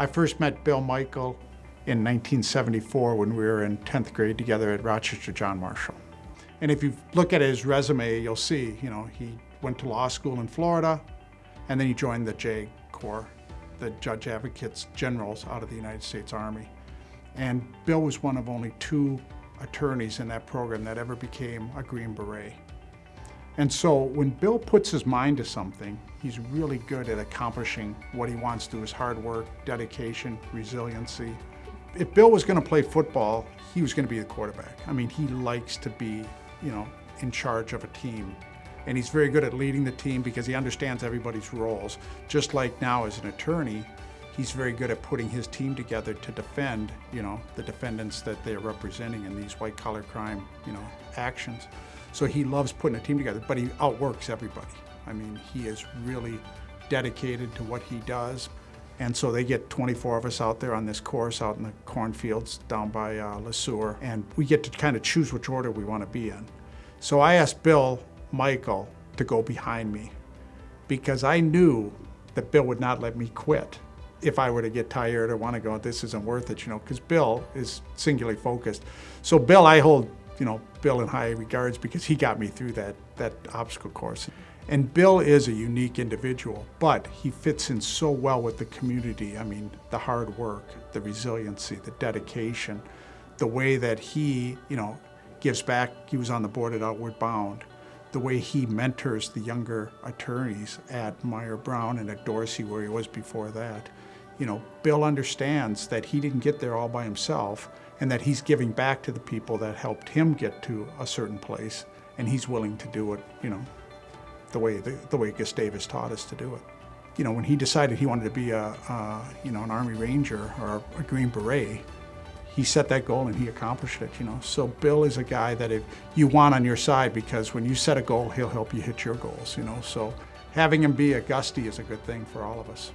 I first met Bill Michael in 1974 when we were in 10th grade together at Rochester John Marshall. And if you look at his resume, you'll see, you know, he went to law school in Florida, and then he joined the J Corps, the Judge Advocates Generals out of the United States Army. And Bill was one of only two attorneys in that program that ever became a Green Beret. And so when Bill puts his mind to something, he's really good at accomplishing what he wants through his hard work, dedication, resiliency. If Bill was gonna play football, he was gonna be the quarterback. I mean, he likes to be, you know, in charge of a team. And he's very good at leading the team because he understands everybody's roles. Just like now as an attorney, he's very good at putting his team together to defend, you know, the defendants that they're representing in these white collar crime, you know, actions. So he loves putting a team together, but he outworks everybody. I mean, he is really dedicated to what he does. And so they get 24 of us out there on this course out in the cornfields down by uh, Le Sueur, and we get to kind of choose which order we want to be in. So I asked Bill Michael to go behind me because I knew that Bill would not let me quit if I were to get tired or want to go, this isn't worth it, you know, because Bill is singularly focused. So Bill, I hold, you know, Bill in high regards because he got me through that, that obstacle course. And Bill is a unique individual, but he fits in so well with the community. I mean, the hard work, the resiliency, the dedication, the way that he, you know, gives back. He was on the board at Outward Bound. The way he mentors the younger attorneys at Mayer Brown and at Dorsey, where he was before that. You know, Bill understands that he didn't get there all by himself and that he's giving back to the people that helped him get to a certain place, and he's willing to do it, you know, the way the, the way Gustavus taught us to do it. You know, when he decided he wanted to be a, a you know an Army Ranger or a Green Beret, he set that goal and he accomplished it. You know, so Bill is a guy that if you want on your side because when you set a goal, he'll help you hit your goals. You know, so having him be a Gusty is a good thing for all of us.